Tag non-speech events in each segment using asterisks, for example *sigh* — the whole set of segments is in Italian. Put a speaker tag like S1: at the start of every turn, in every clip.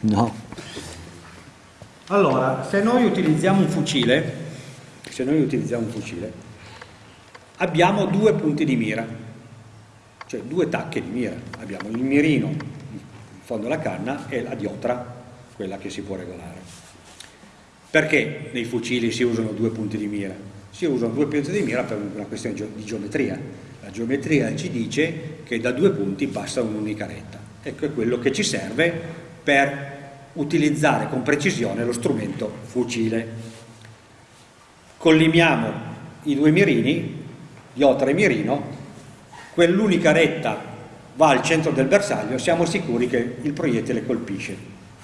S1: No. Allora, se noi utilizziamo un fucile, se noi utilizziamo un fucile, abbiamo due punti di mira, cioè due tacche di mira. Abbiamo il mirino in fondo alla canna e la diotra, quella che si può regolare. Perché nei fucili si usano due punti di mira? Si usano due punti di mira per una questione di geometria. La geometria ci dice che da due punti passa un'unica retta. Ecco è quello che ci serve per utilizzare con precisione lo strumento fucile. Collimiamo i due mirini, diotra e mirino, quell'unica retta va al centro del bersaglio, siamo sicuri che il proiettile colpisce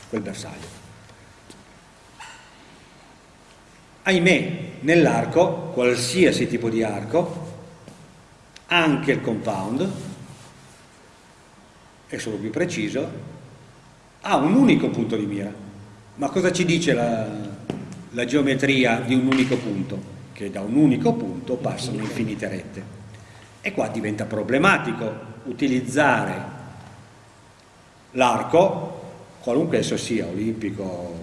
S1: quel bersaglio. Ahimè, nell'arco, qualsiasi tipo di arco, anche il compound, è solo più preciso, ha un unico punto di mira. Ma cosa ci dice la, la geometria di un unico punto? Che da un unico punto passano infinite rette. E qua diventa problematico utilizzare l'arco, qualunque esso sia, olimpico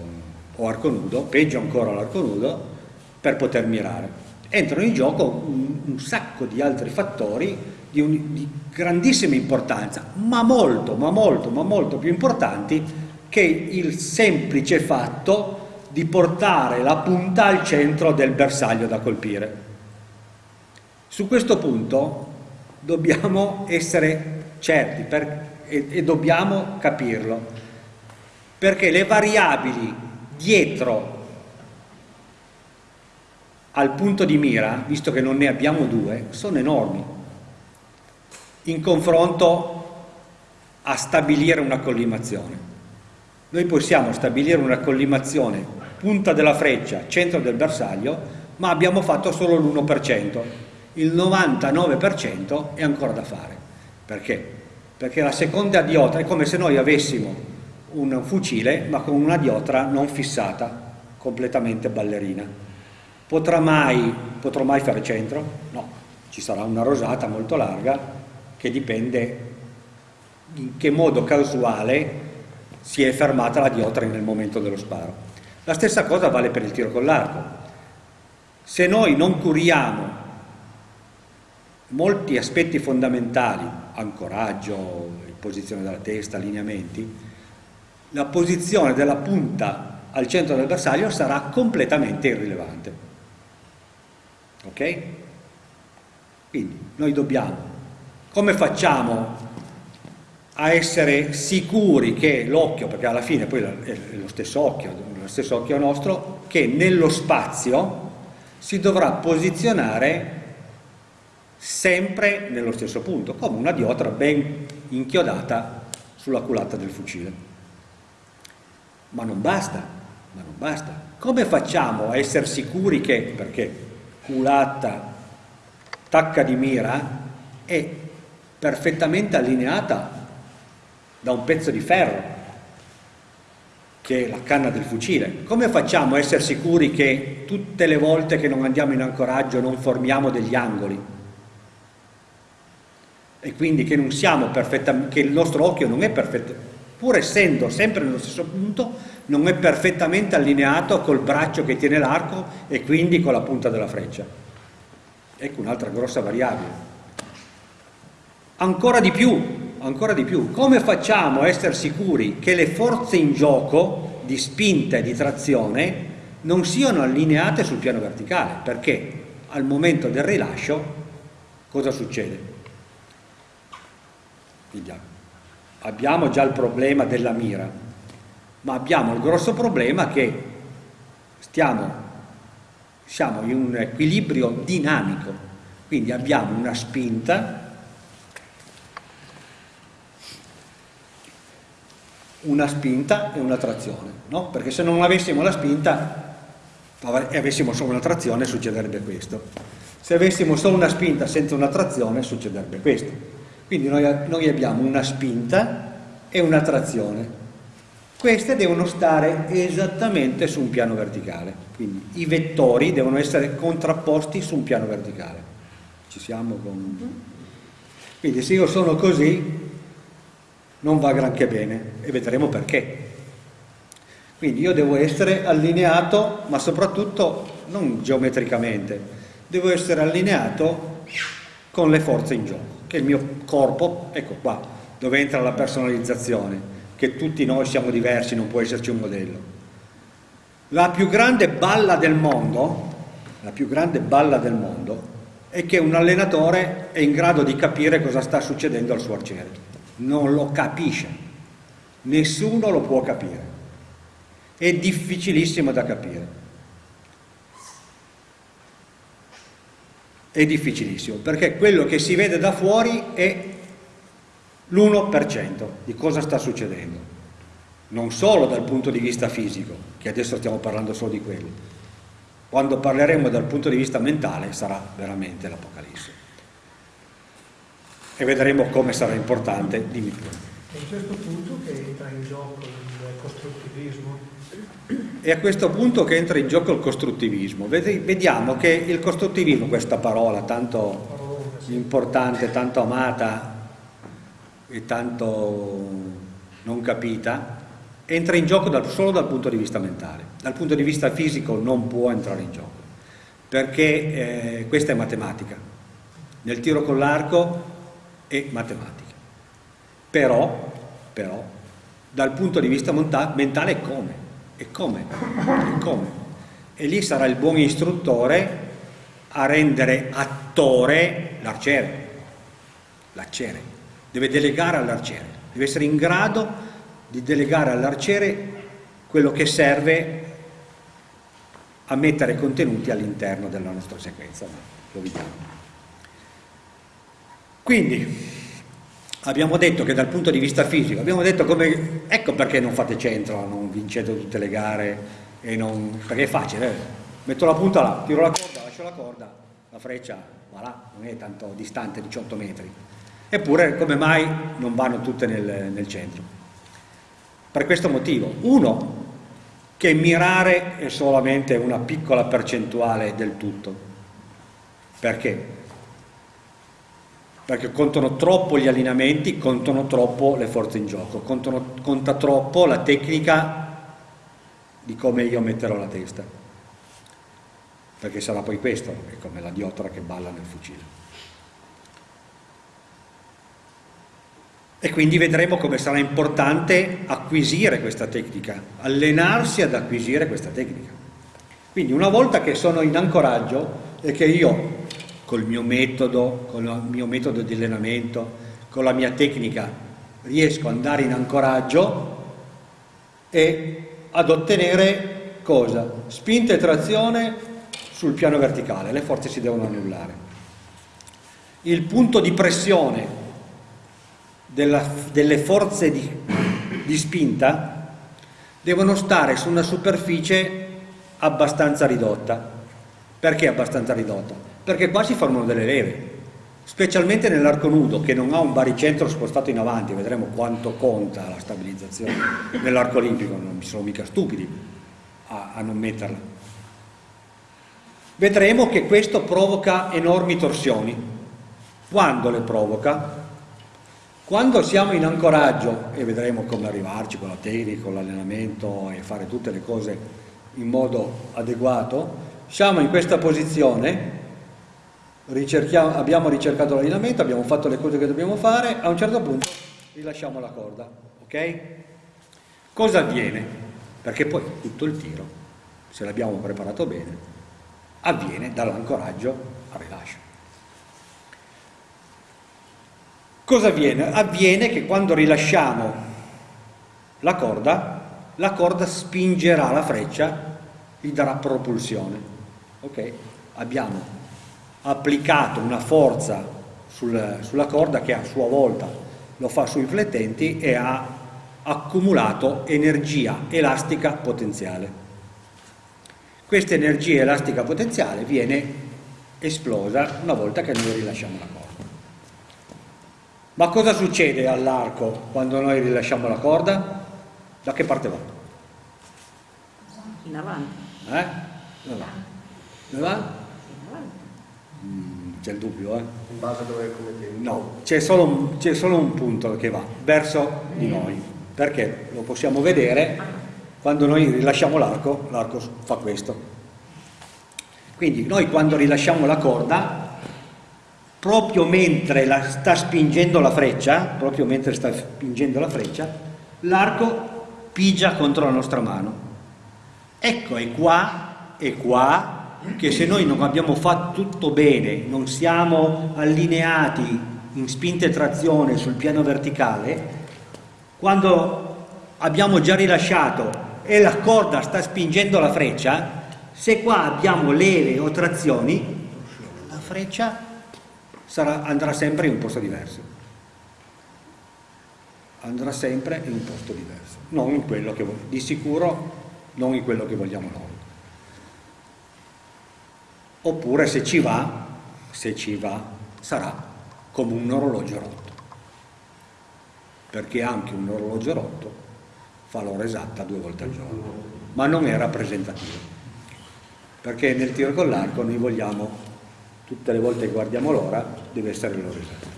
S1: o arco nudo, peggio ancora l'arco nudo, per poter mirare. Entrano in gioco un, un sacco di altri fattori di, un, di grandissima importanza, ma molto, ma molto, ma molto più importanti che il semplice fatto di portare la punta al centro del bersaglio da colpire. Su questo punto dobbiamo essere certi per, e, e dobbiamo capirlo, perché le variabili dietro al punto di mira, visto che non ne abbiamo due, sono enormi in confronto a stabilire una collimazione. Noi possiamo stabilire una collimazione punta della freccia, centro del bersaglio, ma abbiamo fatto solo l'1%. Il 99% è ancora da fare. Perché? Perché la seconda diotra è come se noi avessimo un fucile ma con una diotra non fissata, completamente ballerina. Potrà mai, potrò mai fare centro? No, ci sarà una rosata molto larga che dipende in che modo casuale si è fermata la diotra nel momento dello sparo. La stessa cosa vale per il tiro con l'arco. Se noi non curiamo molti aspetti fondamentali, ancoraggio, posizione della testa, allineamenti, la posizione della punta al centro del bersaglio sarà completamente irrilevante. Ok? Quindi noi dobbiamo come facciamo a essere sicuri che l'occhio, perché alla fine poi è lo stesso occhio, lo stesso occhio nostro, che nello spazio si dovrà posizionare sempre nello stesso punto, come una diotra ben inchiodata sulla culata del fucile. Ma non basta, ma non basta. Come facciamo a essere sicuri che, perché culata, tacca di mira, è perfettamente allineata da un pezzo di ferro che è la canna del fucile. Come facciamo a essere sicuri che tutte le volte che non andiamo in ancoraggio non formiamo degli angoli? E quindi che, che il nostro occhio non è perfetto, pur essendo sempre nello stesso punto, non è perfettamente allineato col braccio che tiene l'arco e quindi con la punta della freccia. Ecco un'altra grossa variabile. Ancora di più, ancora di più, come facciamo a essere sicuri che le forze in gioco di spinta e di trazione non siano allineate sul piano verticale? Perché al momento del rilascio cosa succede? Abbiamo già il problema della mira, ma abbiamo il grosso problema che stiamo, siamo in un equilibrio dinamico, quindi abbiamo una spinta una spinta e una trazione, no? perché se non avessimo la spinta e avessimo solo una trazione succederebbe questo. Se avessimo solo una spinta senza una trazione succederebbe questo. Quindi noi, noi abbiamo una spinta e una trazione. Queste devono stare esattamente su un piano verticale, quindi i vettori devono essere contrapposti su un piano verticale. Ci siamo con... Quindi se io sono così, non va granché bene e vedremo perché. Quindi io devo essere allineato, ma soprattutto non geometricamente, devo essere allineato con le forze in gioco, che il mio corpo, ecco qua, dove entra la personalizzazione, che tutti noi siamo diversi, non può esserci un modello. La più grande balla del mondo, la più grande balla del mondo, è che un allenatore è in grado di capire cosa sta succedendo al suo arciere. Non lo capisce, nessuno lo può capire è difficilissimo da capire. È difficilissimo, perché quello che si vede da fuori è l'1% di cosa sta succedendo. Non solo dal punto di vista fisico, che adesso stiamo parlando solo di quello. Quando parleremo dal punto di vista mentale sarà veramente l'Apocalisse. E vedremo come sarà importante, dimmi pure.
S2: È a questo punto che entra in gioco il costruttivismo
S1: è a questo punto che entra in gioco il costruttivismo. Vediamo che il costruttivismo, questa parola tanto importante, tanto amata e tanto non capita, entra in gioco solo dal punto di vista mentale. Dal punto di vista fisico non può entrare in gioco, perché eh, questa è matematica. Nel tiro con l'arco è matematica. Però, però, dal punto di vista mentale come? E come? E come? E lì sarà il buon istruttore a rendere attore l'arciere. L'arciere. Deve delegare all'arciere. Deve essere in grado di delegare all'arciere quello che serve a mettere contenuti all'interno della nostra sequenza. Lo vediamo. Quindi, abbiamo detto che dal punto di vista fisico, abbiamo detto come, ecco perché non fate centro, non vincete tutte le gare, non, perché è facile, eh? metto la punta là, tiro la corda, lascio la corda, la freccia va là, non è tanto distante, 18 metri. Eppure come mai non vanno tutte nel, nel centro? Per questo motivo. Uno, che mirare è solamente una piccola percentuale del tutto. Perché? Perché contano troppo gli allineamenti, contano troppo le forze in gioco, contano, conta troppo la tecnica di come io metterò la testa, perché sarà poi questo, è come la diottora che balla nel fucile. E quindi vedremo come sarà importante acquisire questa tecnica, allenarsi ad acquisire questa tecnica. Quindi una volta che sono in ancoraggio e che io col mio metodo, con il mio metodo di allenamento, con la mia tecnica, riesco ad andare in ancoraggio e ad ottenere cosa? Spinta e trazione sul piano verticale, le forze si devono annullare. Il punto di pressione della, delle forze di, di spinta devono stare su una superficie abbastanza ridotta. Perché abbastanza ridotta? Perché qua si formano delle leve, specialmente nell'arco nudo che non ha un baricentro spostato in avanti, vedremo quanto conta la stabilizzazione nell'arco olimpico, non sono mica stupidi a, a non metterla. Vedremo che questo provoca enormi torsioni. Quando le provoca? Quando siamo in ancoraggio, e vedremo come arrivarci con la tecnica, con l'allenamento e fare tutte le cose in modo adeguato, siamo in questa posizione abbiamo ricercato l'allineamento, abbiamo fatto le cose che dobbiamo fare, a un certo punto rilasciamo la corda, ok? Cosa avviene? Perché poi tutto il tiro, se l'abbiamo preparato bene, avviene dall'ancoraggio al rilascio. Cosa avviene? Avviene che quando rilasciamo la corda, la corda spingerà la freccia, gli darà propulsione. Ok? Abbiamo applicato una forza sul, sulla corda che a sua volta lo fa sui flettenti e ha accumulato energia elastica potenziale. Questa energia elastica potenziale viene esplosa una volta che noi rilasciamo la corda. Ma cosa succede all'arco quando noi rilasciamo la corda? Da che parte va?
S3: In avanti.
S1: Eh? Dove va? C'è il dubbio, eh?
S4: In base a dove tempo?
S1: No, c'è solo, solo, un punto che va verso di noi, perché lo possiamo vedere quando noi rilasciamo l'arco, l'arco fa questo. Quindi noi quando rilasciamo la corda, proprio mentre la sta spingendo la freccia, proprio mentre sta spingendo la freccia, l'arco pigia contro la nostra mano. Ecco, è qua, è qua, che se noi non abbiamo fatto tutto bene, non siamo allineati in spinta e trazione sul piano verticale, quando abbiamo già rilasciato e la corda sta spingendo la freccia, se qua abbiamo leve o trazioni, la freccia sarà, andrà sempre in un posto diverso. Andrà sempre in un posto diverso, non in quello che di sicuro non in quello che vogliamo noi. Oppure se ci va, se ci va, sarà come un orologio rotto. Perché anche un orologio rotto fa l'ora esatta due volte al giorno, ma non è rappresentativo. Perché nel tiro con l'arco noi vogliamo, tutte le volte che guardiamo l'ora, deve essere l'ora esatta.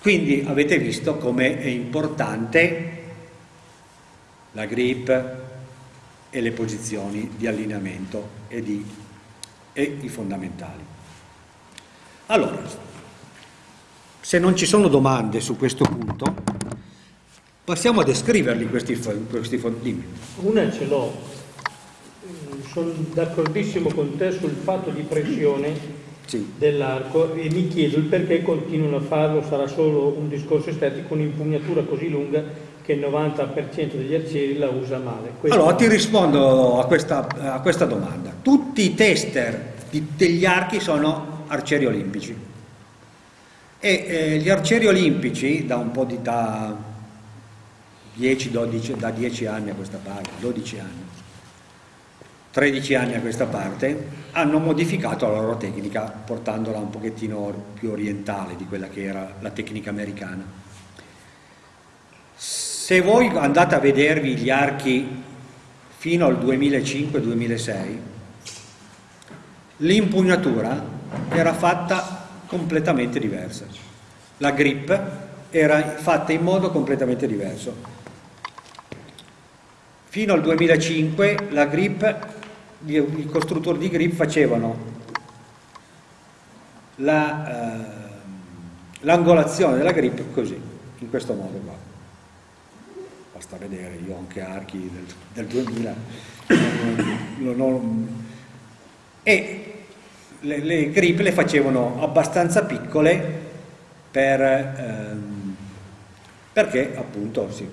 S1: Quindi avete visto come è importante la grip e le posizioni di allineamento e, di, e i fondamentali. Allora, se non ci sono domande su questo punto, passiamo a descriverli questi, questi fondamenti.
S2: Una ce l'ho, sono d'accordissimo con te sul fatto di pressione sì. dell'arco e mi chiedo il perché continuano a farlo, sarà solo un discorso estetico, un'impugnatura così lunga che il 90% degli arcieri la usa male.
S1: Questo allora ti rispondo a questa, a questa domanda. Tutti i tester di, degli archi sono arcieri olimpici e eh, gli arcieri olimpici da un po' di da 10, 12, da 10 anni a questa parte, 12 anni, 13 anni a questa parte, hanno modificato la loro tecnica portandola un pochettino più orientale di quella che era la tecnica americana. Se voi andate a vedervi gli archi fino al 2005-2006, l'impugnatura era fatta completamente diversa. La grip era fatta in modo completamente diverso. Fino al 2005 la grip, i costruttori di grip facevano l'angolazione la, eh, della grip così, in questo modo qua. Basta vedere, io ho anche archi del, del 2000. non, non, e le, le grip le facevano abbastanza piccole per, ehm, perché appunto sì,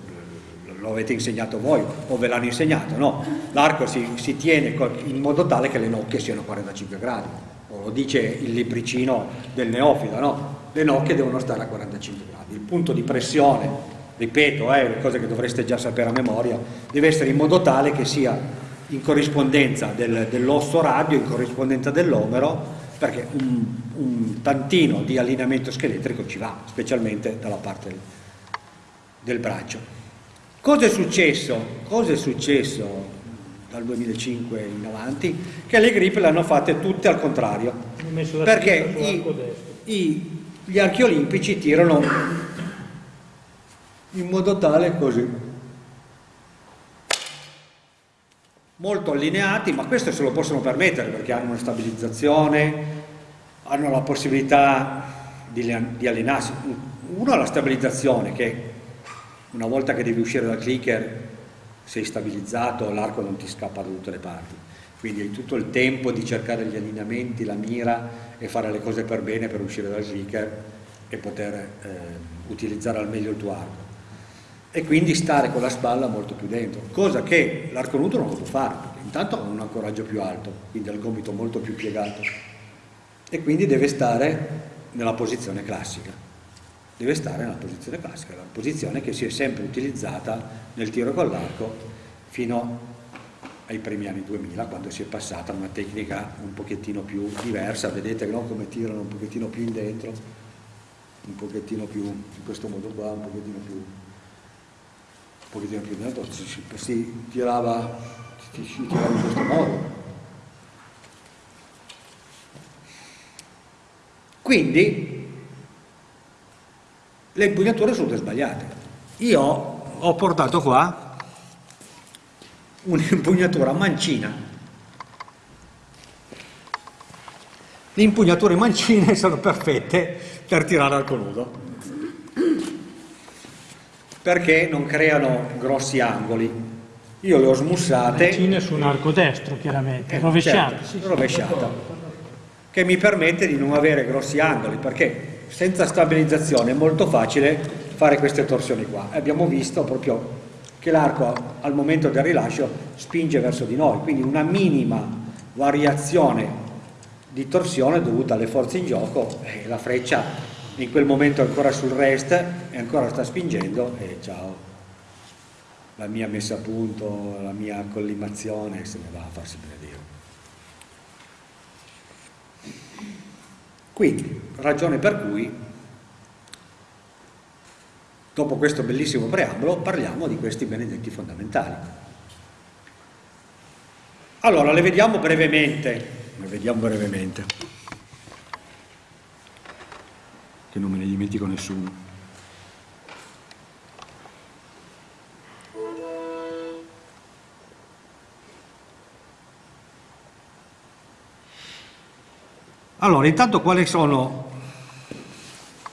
S1: lo avete insegnato voi o ve l'hanno insegnato, no? L'arco si, si, tiene in modo tale che le nocche siano 45 gradi, o lo dice il libricino del neofilo, no? Le nocche devono stare a 45 gradi, il punto di pressione, ripeto, eh, cose che dovreste già sapere a memoria, deve essere in modo tale che sia in corrispondenza del, dell'osso radio, in corrispondenza dell'omero, perché un, un, tantino di allineamento scheletrico ci va, specialmente dalla parte del, del braccio. Cosa è successo? Cosa è successo dal 2005 in avanti? Che le grip le hanno fatte tutte al contrario, perché i, i, gli archi olimpici tirano in modo tale così. Molto allineati, ma questo se lo possono permettere perché hanno una stabilizzazione, hanno la possibilità di, di allinearsi. Uno ha la stabilizzazione che una volta che devi uscire dal clicker sei stabilizzato, l'arco non ti scappa da tutte le parti, quindi hai tutto il tempo di cercare gli allineamenti, la mira e fare le cose per bene per uscire dal clicker e poter eh, utilizzare al meglio il tuo arco e quindi stare con la spalla molto più dentro, cosa che l'arco nudo non può fare, perché intanto ha un ancoraggio più alto, quindi ha il gomito molto più piegato e quindi deve stare nella posizione classica, deve stare nella posizione classica, la posizione che si è sempre utilizzata nel tiro con l'arco fino ai primi anni 2000 quando si è passata a una tecnica un pochettino più diversa, vedete no? come tirano un pochettino più in dentro, un pochettino più in questo modo qua, un pochettino più pochettino più dentro, si, si, si, tirava, in questo modo. Quindi le impugnature sono sbagliate. Io ho portato qua un'impugnatura mancina. Le impugnature mancine *laughs* sono perfette per tirare al nudo perché non creano grossi angoli. Io le ho smussate.
S2: Mancine su un arco destro, chiaramente, eh, rovesciata. Certo,
S1: sì, rovesciata, che mi permette di non avere grossi angoli, perché senza stabilizzazione è molto facile fare queste torsioni qua. Abbiamo visto proprio che l'arco al momento del rilascio spinge verso di noi, quindi una minima variazione di torsione dovuta alle forze in gioco e la freccia in quel momento ancora sul rest e ancora sta spingendo e ciao la mia messa a punto, la mia collimazione se ne va a farsi benedire. Quindi, ragione per cui, dopo questo bellissimo preambolo, parliamo di questi benedetti fondamentali. Allora, le vediamo brevemente, le vediamo brevemente, che non me ne dimentico nessuno. Allora, intanto quali sono...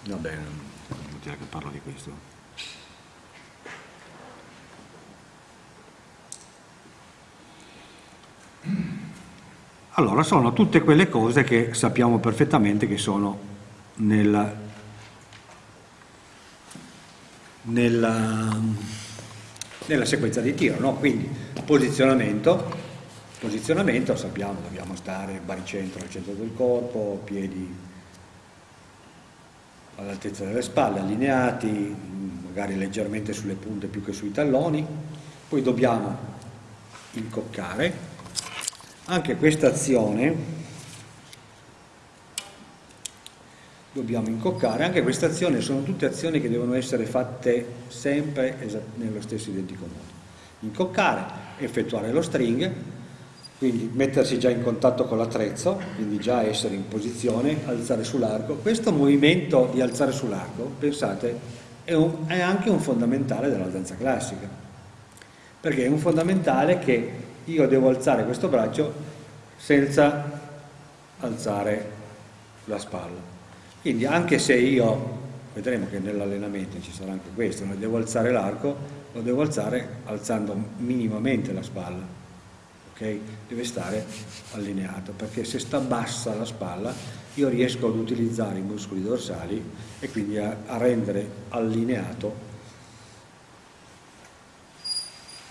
S1: Va bene, non inutile che parlo di questo. Allora, sono tutte quelle cose che sappiamo perfettamente che sono nella, nella, nella sequenza di tiro, no? quindi posizionamento, Posizionamento sappiamo, dobbiamo stare baricentro al centro del corpo, piedi all'altezza delle spalle, allineati, magari leggermente sulle punte più che sui talloni, poi dobbiamo incoccare. Anche questa azione dobbiamo incoccare, anche questa azione sono tutte azioni che devono essere fatte sempre nello stesso identico modo. Incoccare, effettuare lo string, quindi mettersi già in contatto con l'attrezzo, quindi già essere in posizione, alzare sull'arco. Questo movimento di alzare sull'arco, pensate, è, un, è, anche un fondamentale della danza classica, perché è un fondamentale che io devo alzare questo braccio senza alzare la spalla. Quindi anche se io, vedremo che nell'allenamento ci sarà anche questo, devo alzare l'arco, lo devo alzare alzando minimamente la spalla okay? deve stare allineato perché se sta bassa la spalla io riesco ad utilizzare i muscoli dorsali e quindi a, a rendere allineato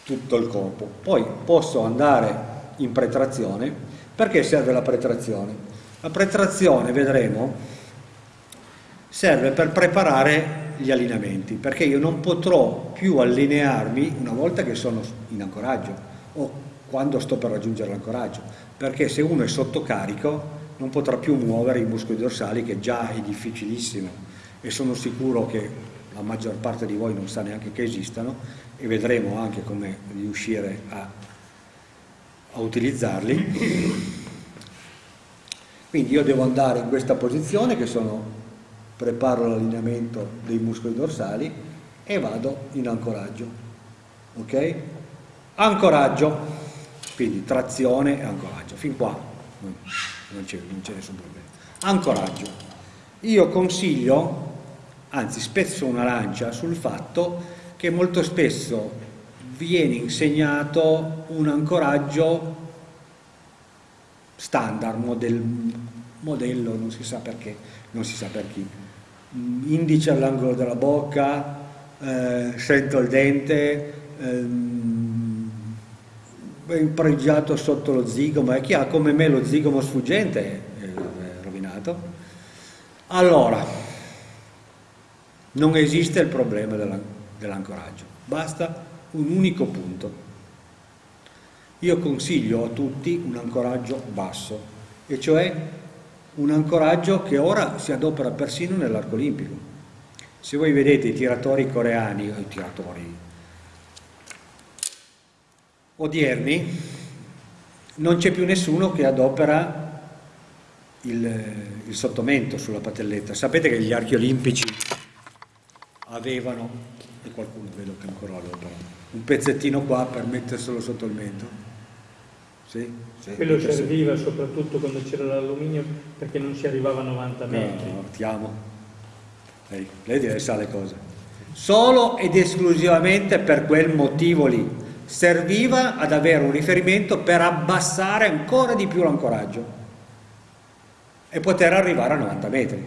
S1: tutto il corpo. Poi posso andare in pretrazione, perché serve la pretrazione? La pretrazione, vedremo, serve per preparare gli allineamenti, perché io non potrò più allinearmi una volta che sono in ancoraggio o quando sto per raggiungere l'ancoraggio, perché se uno è sotto carico non potrà più muovere i muscoli dorsali che già è difficilissimo e sono sicuro che la maggior parte di voi non sa neanche che esistano e vedremo anche come riuscire a, a utilizzarli. Quindi io devo andare in questa posizione che sono preparo l'allineamento dei muscoli dorsali e vado in ancoraggio. Ok? Ancoraggio quindi trazione e ancoraggio, fin qua non c'è nessun problema. Ancoraggio, io consiglio, anzi spezzo una lancia sul fatto che molto spesso viene insegnato un ancoraggio standard, model, modello, non si sa perché, non si sa per chi, indice all'angolo della bocca, eh, sento il dente, ehm, pregiato sotto lo zigomo e chi ha come me lo zigomo sfuggente è rovinato. Allora, non esiste il problema dell'ancoraggio, basta un unico punto. Io consiglio a tutti un ancoraggio basso, e cioè un ancoraggio che ora si adopera persino nell'arco olimpico. Se voi vedete i tiratori coreani, o i tiratori odierni non c'è più nessuno che adopera il, il, sottomento sulla patelletta. Sapete che gli archi olimpici avevano e qualcuno vedo che ancora lo però un pezzettino qua per metterselo sotto il mento sì,
S2: sì, quello serviva soprattutto quando c'era l'alluminio perché non si arrivava a 90 metri.
S1: no, ti amo. Lei, lei sa le cose. Solo ed esclusivamente per quel motivo lì. Serviva ad avere un riferimento per abbassare ancora di più l'ancoraggio e poter arrivare a 90 metri.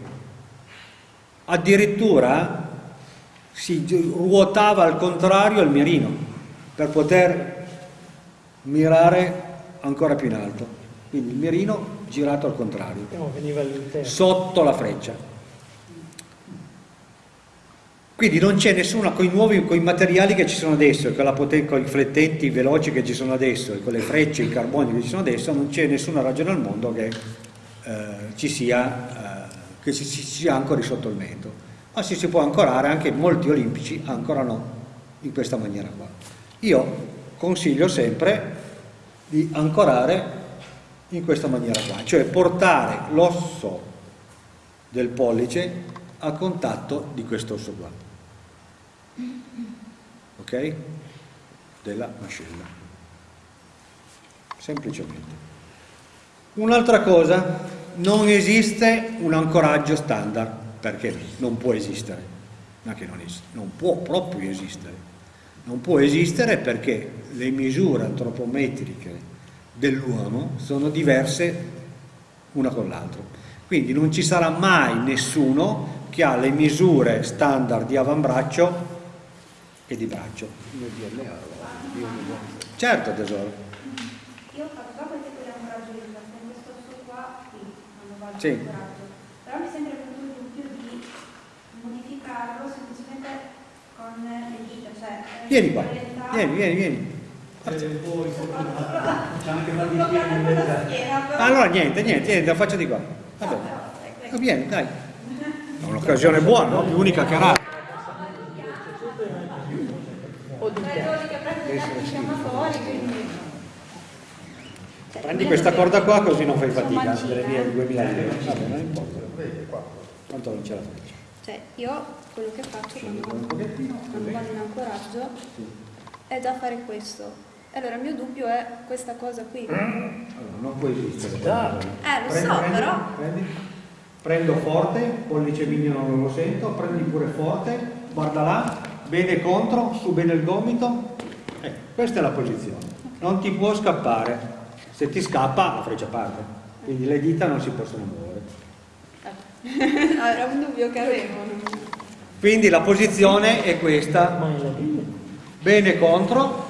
S1: Addirittura si ruotava al contrario il mirino per poter mirare ancora più in alto quindi il mirino girato al contrario sotto la freccia quindi non c'è nessuna, con i nuovi con i materiali che ci sono adesso, con, con i flettenti veloci che ci sono adesso e con le frecce, i carboni che ci sono adesso, non c'è nessuna ragione al mondo che eh, ci sia, eh, che ci, ci sia ancori sotto il mento. Ma si, si può ancorare, anche molti olimpici ancorano in questa maniera qua. Io consiglio sempre di ancorare in questa maniera qua, cioè portare l'osso del pollice a contatto di questo osso qua ok? Della mascella. Semplicemente. Un'altra cosa, non esiste un ancoraggio standard, perché non può esistere, ma che non, esiste, non può proprio esistere. Non può esistere perché le misure antropometriche dell'uomo sono diverse una con l'altra. Quindi non ci sarà mai nessuno che ha le misure standard di avambraccio e di braccio. Certo tesoro.
S3: Io ho fatto ancoraggio di questo sto qua
S1: sì.
S3: Però mi sembra venuto il dubbio di modificarlo semplicemente con le dita, cioè...
S1: Vieni qua, vieni, vieni, vieni. Allora niente, niente, niente, la faccio di qua. Vabbè. Vieni, dai. È un'occasione buona, no? Più unica che rara. Prendi questa corda qua così non fai fatica, delle mie 2000 lire. Vabbè, non importa. Quanto non ce la faccio?
S3: Cioè, io quello che faccio quando, quando vado in ancoraggio è già fare questo. Allora, il mio dubbio è questa cosa qui.
S1: Allora, non può esistere.
S3: Eh, lo so, prendi, però...
S1: Prendi. Prendo forte, pollice mignolo non lo sento, prendi pure forte, guarda là, bene contro, su bene il gomito. Eh, questa è la posizione. Non ti può scappare se ti scappa la freccia parte, quindi le dita non si possono muovere. *laughs*
S3: Era un dubbio che avevo.
S1: Quindi la posizione è questa, bene contro.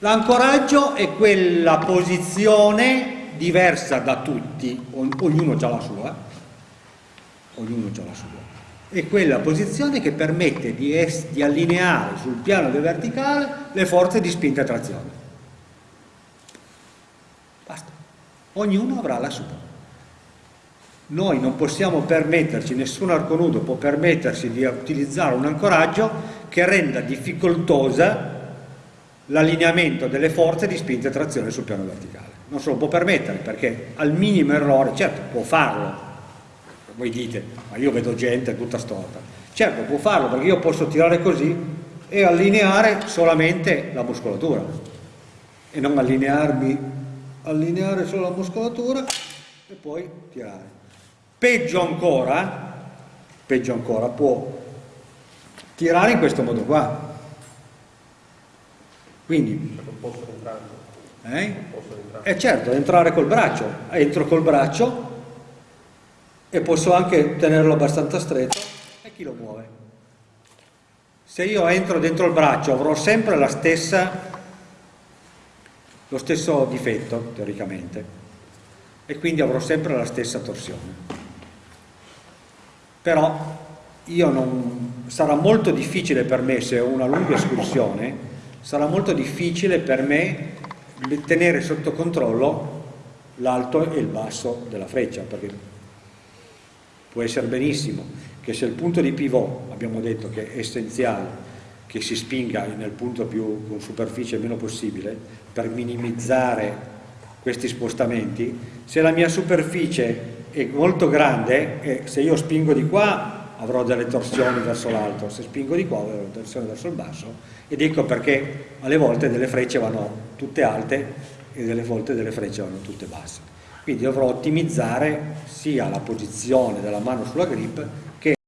S1: L'ancoraggio è quella posizione diversa da tutti, ognuno ha la sua, ognuno ha la sua. È quella posizione che permette di, di allineare sul piano del verticale le forze di spinta e trazione. ognuno avrà la sua. Noi non possiamo permetterci, nessun arconudo può permettersi di utilizzare un ancoraggio che renda difficoltosa l'allineamento delle forze di spinta e trazione sul piano verticale. Non se lo può permettere perché al minimo errore, certo può farlo, voi dite, ma io vedo gente tutta storta, certo può farlo perché io posso tirare così e allineare solamente la muscolatura e non allinearmi allineare solo la muscolatura e poi tirare. Peggio ancora, peggio ancora, può tirare in questo modo qua. Quindi, eh? eh certo, entrare col braccio, entro col braccio e posso anche tenerlo abbastanza stretto e chi lo muove. Se io entro dentro il braccio avrò sempre la stessa lo stesso difetto teoricamente e quindi avrò sempre la stessa torsione. Però non, sarà molto difficile per me, se ho una lunga escursione, sarà molto difficile per me tenere sotto controllo l'alto e il basso della freccia, perché può essere benissimo che se il punto di pivot, abbiamo detto che è essenziale, che si spinga nel punto più con superficie meno possibile per minimizzare questi spostamenti, se la mia superficie è molto grande e se io spingo di qua avrò delle torsioni verso l'alto, se spingo di qua avrò torsioni verso il basso ed ecco perché alle volte delle frecce vanno tutte alte e delle volte delle frecce vanno tutte basse. Quindi dovrò ottimizzare sia la posizione della mano sulla grip